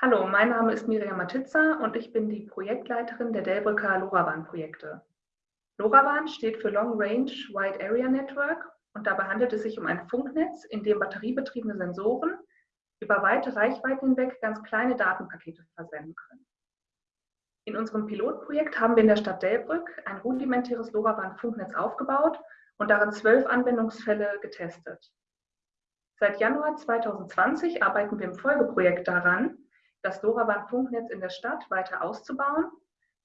Hallo, mein Name ist Miriam Matitza und ich bin die Projektleiterin der Delbrücker LoRaWAN-Projekte. LoRaWAN steht für Long Range Wide Area Network und dabei handelt es sich um ein Funknetz, in dem batteriebetriebene Sensoren über weite Reichweiten hinweg ganz kleine Datenpakete versenden können. In unserem Pilotprojekt haben wir in der Stadt Delbrück ein rudimentäres LoRaWAN-Funknetz aufgebaut und darin zwölf Anwendungsfälle getestet. Seit Januar 2020 arbeiten wir im Folgeprojekt daran, das LoRaWAN-Funknetz in der Stadt weiter auszubauen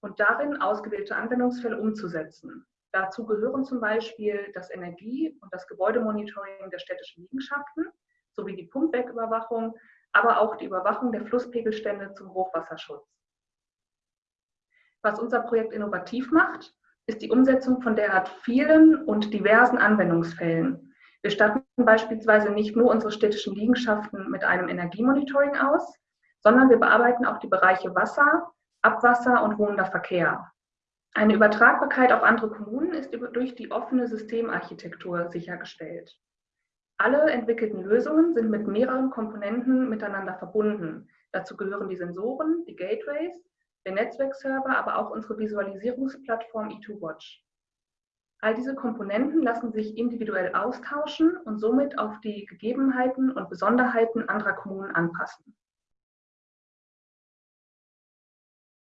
und darin ausgewählte Anwendungsfälle umzusetzen. Dazu gehören zum Beispiel das Energie- und das Gebäudemonitoring der städtischen Liegenschaften sowie die Pumpwerküberwachung, aber auch die Überwachung der Flusspegelstände zum Hochwasserschutz. Was unser Projekt innovativ macht, ist die Umsetzung von derart vielen und diversen Anwendungsfällen. Wir statten beispielsweise nicht nur unsere städtischen Liegenschaften mit einem Energiemonitoring aus, sondern wir bearbeiten auch die Bereiche Wasser, Abwasser und wohnender Verkehr. Eine Übertragbarkeit auf andere Kommunen ist durch die offene Systemarchitektur sichergestellt. Alle entwickelten Lösungen sind mit mehreren Komponenten miteinander verbunden. Dazu gehören die Sensoren, die Gateways, der Netzwerkserver, aber auch unsere Visualisierungsplattform E2Watch. All diese Komponenten lassen sich individuell austauschen und somit auf die Gegebenheiten und Besonderheiten anderer Kommunen anpassen.